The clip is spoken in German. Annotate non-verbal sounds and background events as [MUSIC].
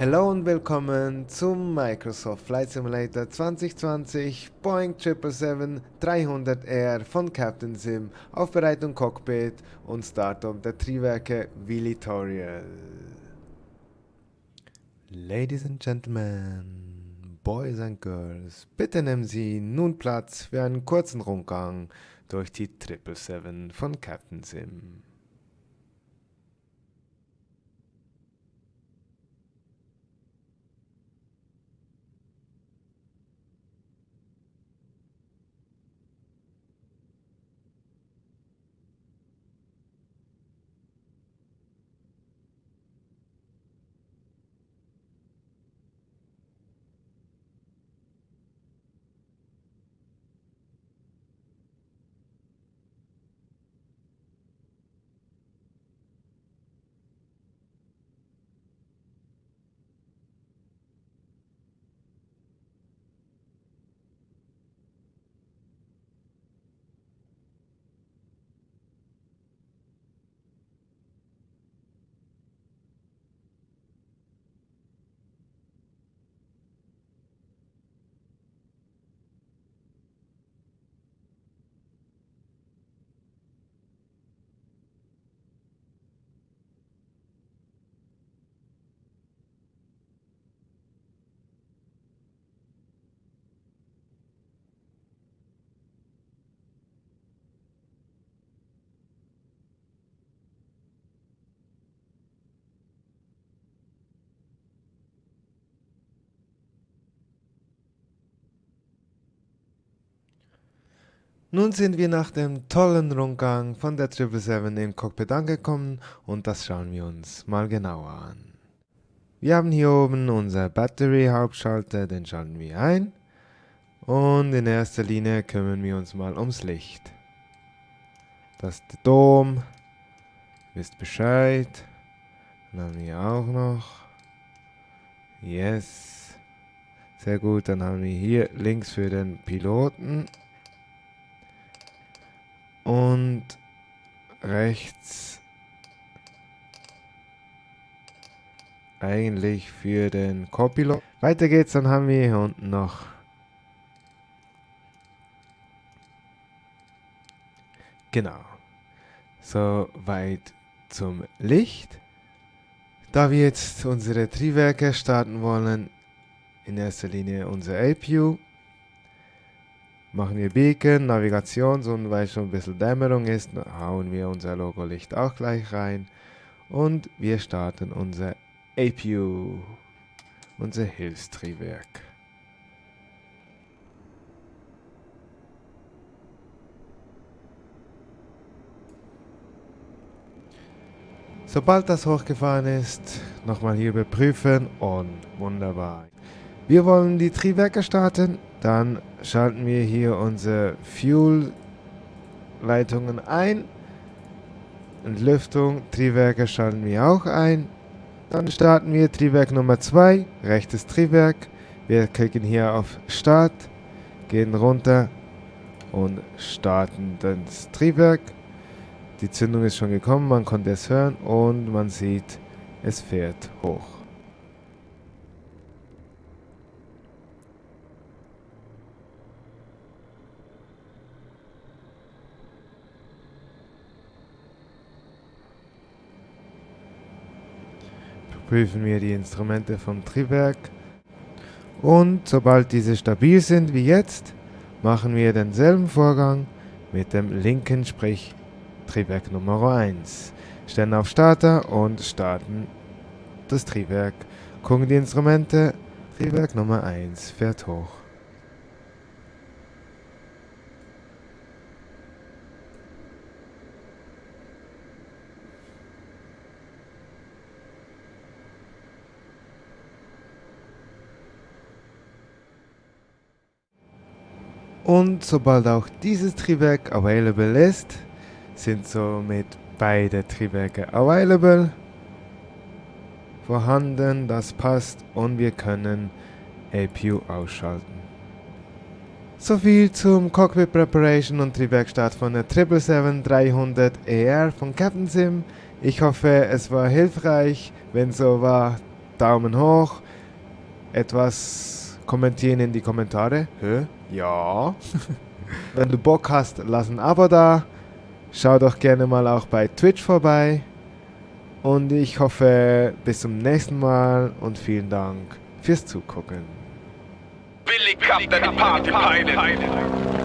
Hallo und willkommen zum Microsoft Flight Simulator 2020 Boeing 777-300R von Captain Sim, Aufbereitung Cockpit und Startup der Triebwerke Vilitorial. Ladies and Gentlemen, Boys and Girls, bitte nehmen Sie nun Platz für einen kurzen Rundgang durch die 777 von Captain Sim. Nun sind wir nach dem tollen Rundgang von der 777 im Cockpit angekommen und das schauen wir uns mal genauer an. Wir haben hier oben unser Battery-Hauptschalter, den schalten wir ein. Und in erster Linie kümmern wir uns mal ums Licht. Das ist der Dom. Wisst Bescheid. Dann haben wir auch noch. Yes. Sehr gut, dann haben wir hier links für den Piloten und rechts eigentlich für den Copilot. Weiter geht's, dann haben wir hier unten noch Genau. So weit zum Licht. Da wir jetzt unsere Triebwerke starten wollen, in erster Linie unser APU machen wir Beacon, Navigation und weil schon ein bisschen Dämmerung ist, hauen wir unser Logo-Licht auch gleich rein und wir starten unser APU, unser Hilfstriebwerk. Sobald das hochgefahren ist, nochmal hier überprüfen und wunderbar. Wir wollen die Triebwerke starten dann schalten wir hier unsere Fuel-Leitungen ein. Entlüftung, Triebwerke schalten wir auch ein. Dann starten wir Triebwerk Nummer 2, rechtes Triebwerk. Wir klicken hier auf Start, gehen runter und starten das Triebwerk. Die Zündung ist schon gekommen, man konnte es hören und man sieht, es fährt hoch. Prüfen wir die Instrumente vom Triebwerk und sobald diese stabil sind wie jetzt, machen wir denselben Vorgang mit dem linken, sprich Triebwerk Nummer 1. Stellen auf Starter und starten das Triebwerk. Gucken die Instrumente, Triebwerk Nummer 1 fährt hoch. Und sobald auch dieses Triebwerk available ist, sind somit beide Triebwerke available vorhanden, das passt und wir können APU ausschalten. Soviel zum Cockpit Preparation und Triebwerkstart von der 777-300ER von Captain Sim. Ich hoffe, es war hilfreich. Wenn so war, Daumen hoch, etwas kommentieren in die Kommentare. Hä? Ja. [LAUGHS] Wenn du Bock hast, lass ein Abo da. Schau doch gerne mal auch bei Twitch vorbei. Und ich hoffe, bis zum nächsten Mal und vielen Dank fürs Zugucken. Billy Captain Party Pilot.